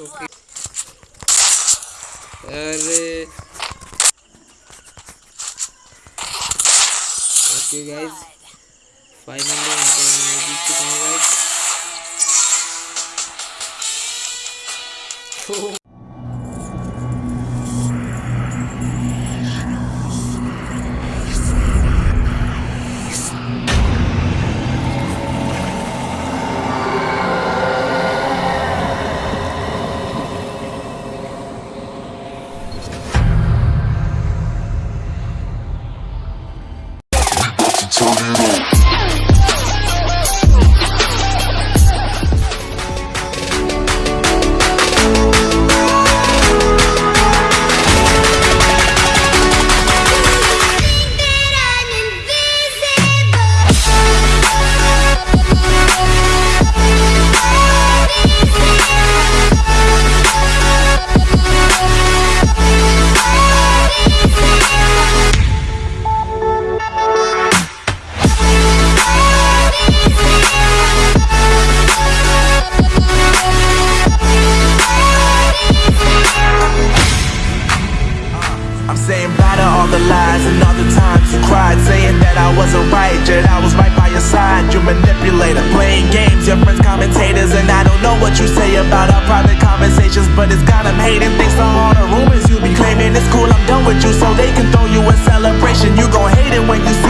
Okay अरे okay guys finally यहाँ I wasn't right, yet I was right by your side. You manipulator, playing games, your friends commentators And I don't know what you say about our private conversations But it's got them hating, thanks to all the rumors you be claiming It's cool, I'm done with you, so they can throw you a celebration. You gon' hate it when you see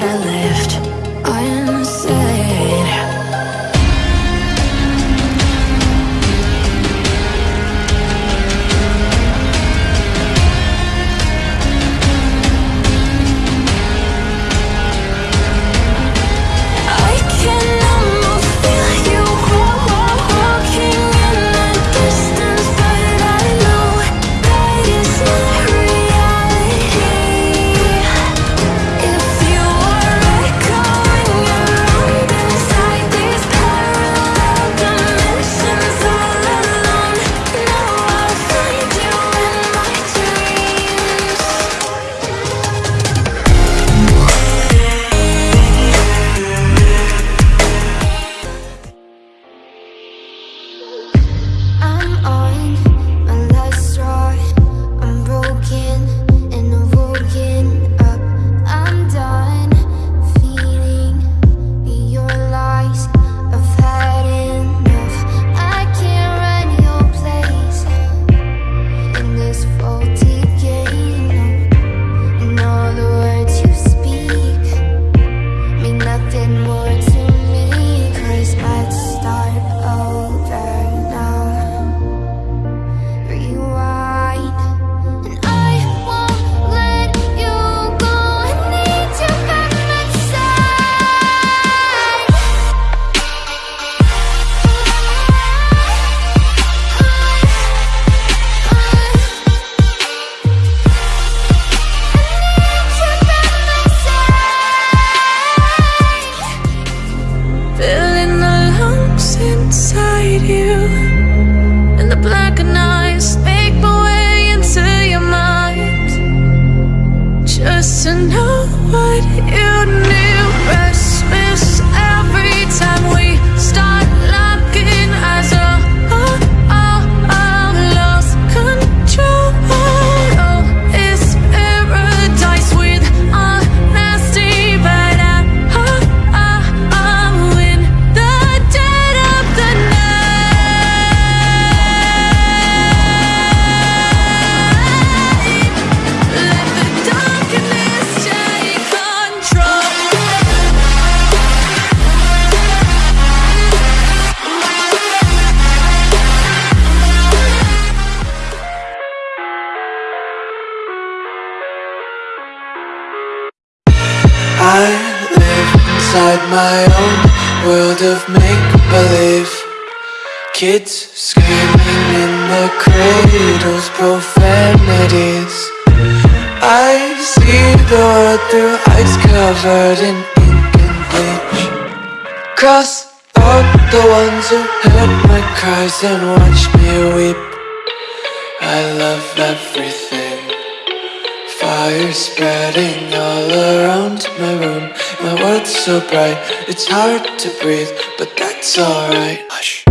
what I let my own world of make believe. Kids screaming in the cradles, profanities. I see the world through eyes covered in ink and bleach. Cross out the ones who heard my cries and watched me weep. I love everything. Fire spreading all around my room. My world's so bright, it's hard to breathe, but that's alright. Hush.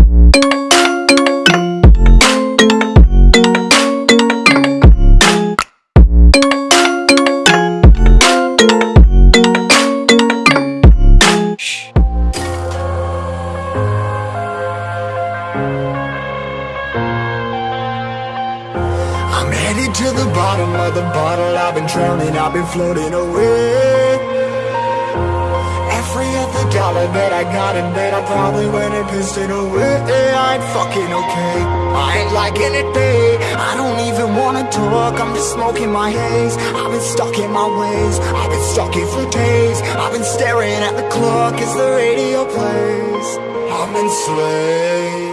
To the bottom of the bottle. I've been drowning, I've been floating away. Every other dollar that I got in bed I probably went and pissed it away. I ain't fucking okay. I ain't liking it, babe. I don't even wanna talk. I'm just smoking my haze. I've been stuck in my ways. I've been stuck here for days. I've been staring at the clock. As the radio plays? I'm enslaved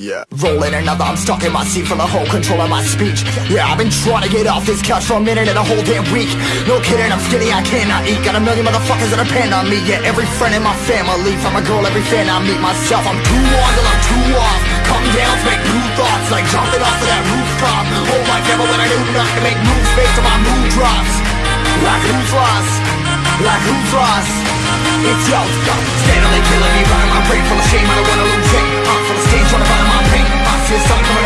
yeah. Rolling another, I'm stuck in my seat for the whole control of my speech. Yeah, I've been trying to get off this couch for a minute and a whole damn week. No kidding, I'm skinny, I cannot eat. Got a million motherfuckers that depend on me. Yeah, every friend in my family. From a girl, every fan I meet myself. I'm too on till I'm too off. Come down make new thoughts, like jumping off of that rooftop. Hold my camera when I do not to make moves based on my mood drops. Like who's lost? Like who's lost? It's yo, steadily killing me, running from the stage, trying to find my paint. I feel something.